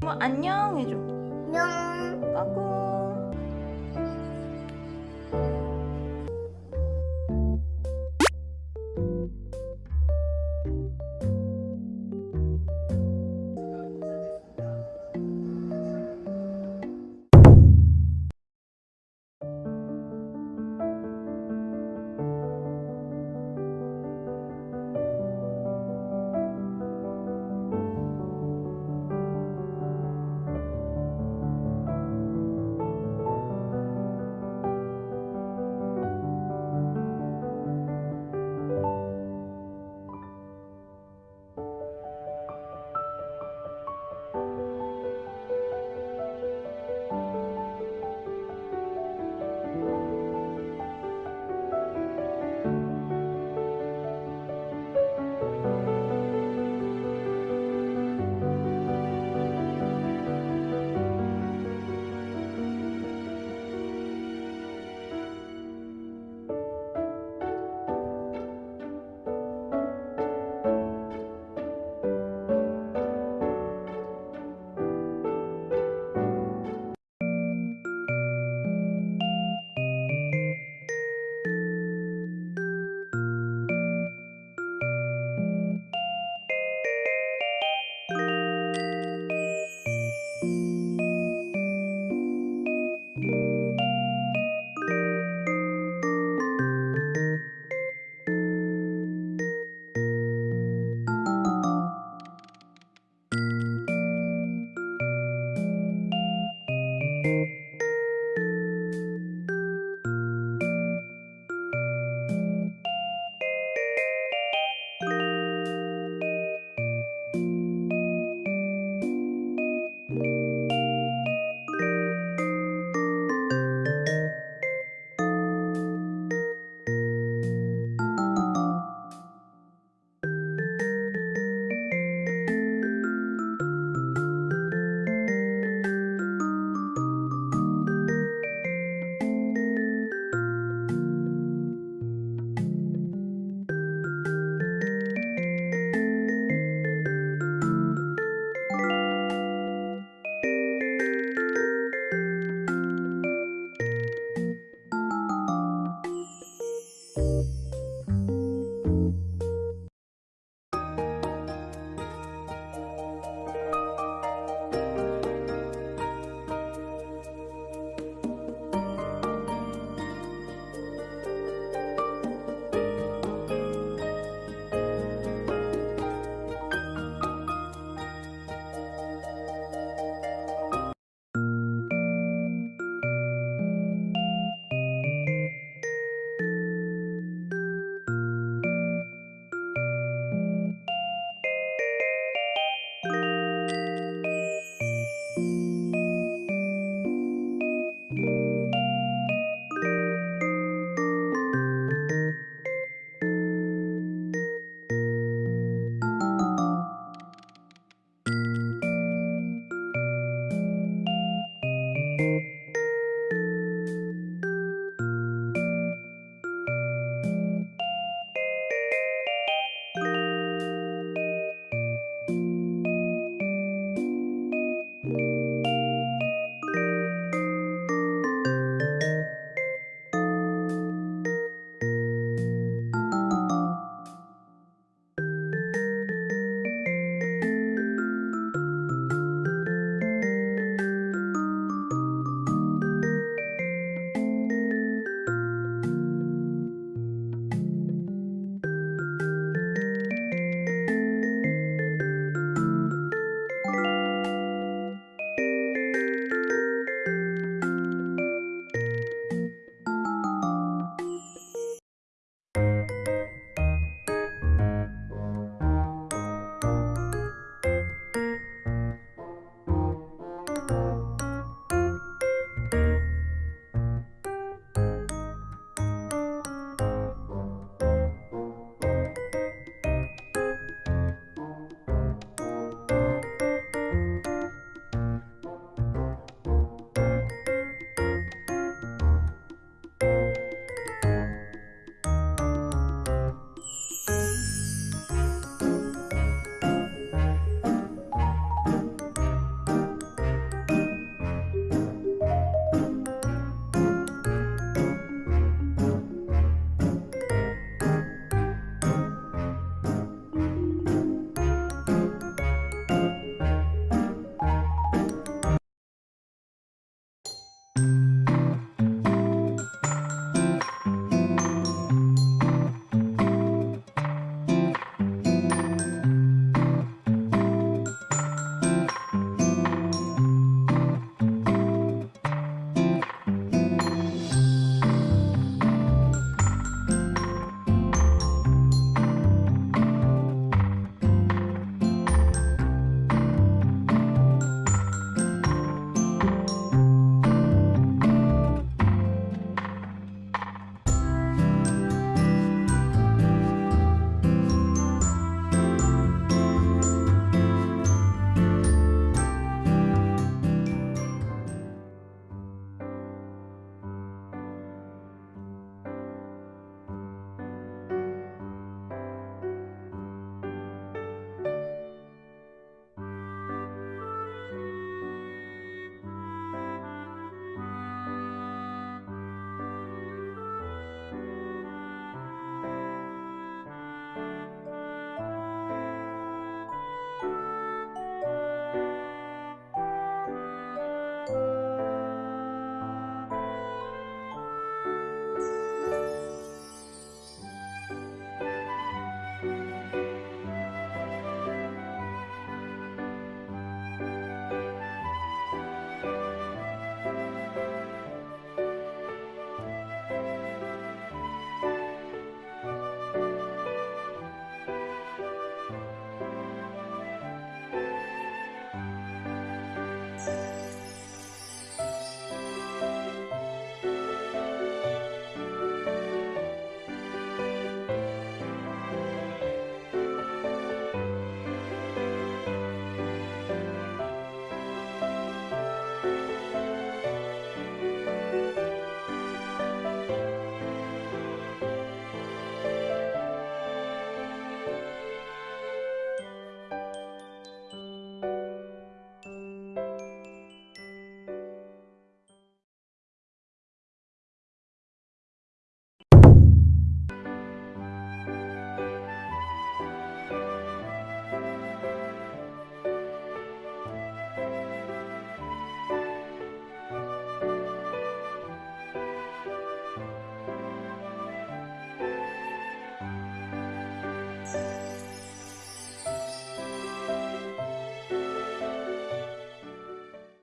뭐 안녕 해줘 안녕. 까꿍